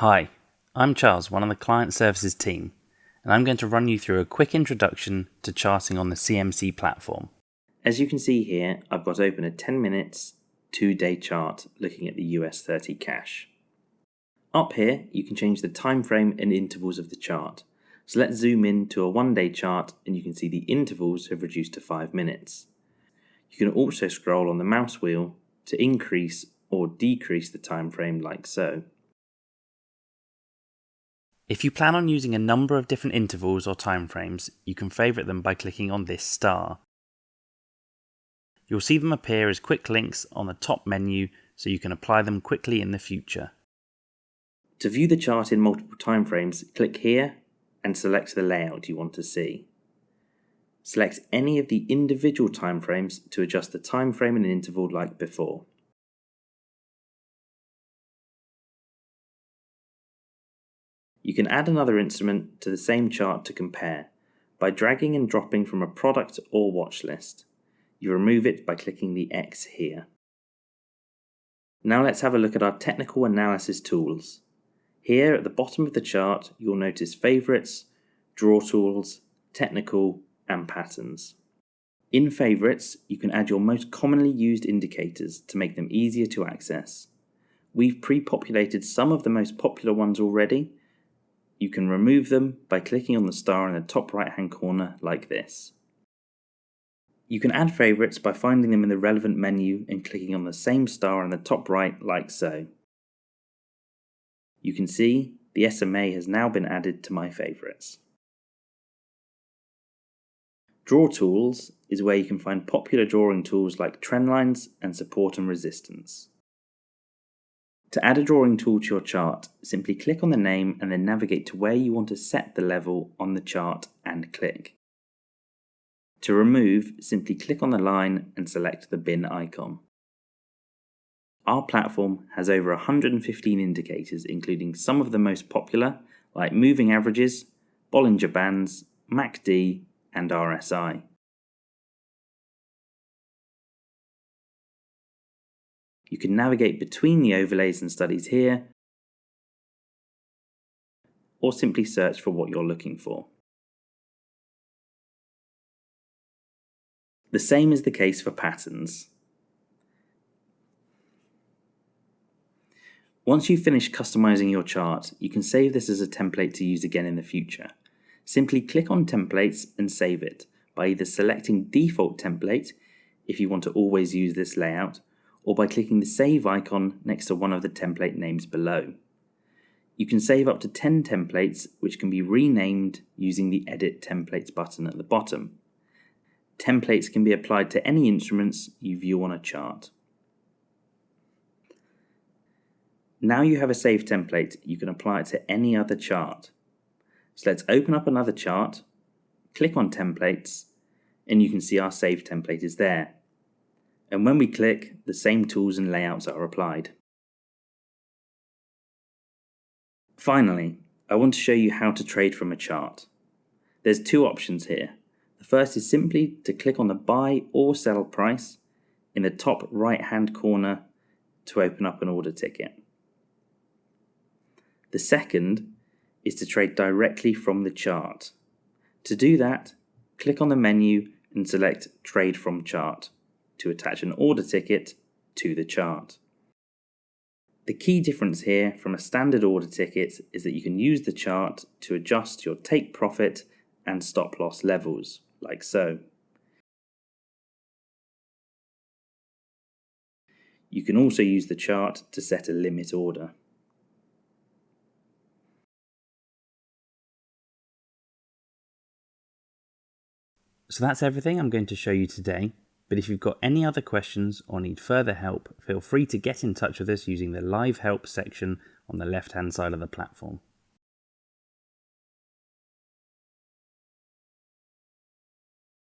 Hi, I'm Charles, one of the client services team, and I'm going to run you through a quick introduction to charting on the CMC platform. As you can see here, I've got open a 10 minutes, 2 day chart looking at the US 30 cash. Up here, you can change the time frame and intervals of the chart. So let's zoom in to a one day chart and you can see the intervals have reduced to 5 minutes. You can also scroll on the mouse wheel to increase or decrease the time frame like so. If you plan on using a number of different intervals or timeframes, you can favourite them by clicking on this star. You'll see them appear as quick links on the top menu so you can apply them quickly in the future. To view the chart in multiple timeframes, click here and select the layout you want to see. Select any of the individual timeframes to adjust the timeframe and interval like before. You can add another instrument to the same chart to compare by dragging and dropping from a product or watch list. You remove it by clicking the X here. Now let's have a look at our technical analysis tools. Here at the bottom of the chart, you'll notice favorites, draw tools, technical, and patterns. In favorites, you can add your most commonly used indicators to make them easier to access. We've pre-populated some of the most popular ones already, you can remove them by clicking on the star in the top right hand corner like this. You can add favourites by finding them in the relevant menu and clicking on the same star in the top right like so. You can see the SMA has now been added to my favourites. Draw Tools is where you can find popular drawing tools like trendlines and support and resistance. To add a drawing tool to your chart, simply click on the name and then navigate to where you want to set the level on the chart and click. To remove, simply click on the line and select the bin icon. Our platform has over 115 indicators including some of the most popular like moving averages, Bollinger Bands, MACD and RSI. You can navigate between the overlays and studies here, or simply search for what you're looking for. The same is the case for patterns. Once you've finished customizing your chart, you can save this as a template to use again in the future. Simply click on templates and save it by either selecting default template if you want to always use this layout or by clicking the save icon next to one of the template names below. You can save up to 10 templates which can be renamed using the edit templates button at the bottom. Templates can be applied to any instruments you view on a chart. Now you have a saved template, you can apply it to any other chart. So let's open up another chart, click on templates, and you can see our saved template is there and when we click, the same tools and layouts are applied. Finally, I want to show you how to trade from a chart. There's two options here. The first is simply to click on the buy or sell price in the top right hand corner to open up an order ticket. The second is to trade directly from the chart. To do that, click on the menu and select Trade from Chart to attach an order ticket to the chart. The key difference here from a standard order ticket is that you can use the chart to adjust your take profit and stop loss levels, like so. You can also use the chart to set a limit order. So that's everything I'm going to show you today. But if you've got any other questions or need further help, feel free to get in touch with us using the Live Help section on the left hand side of the platform.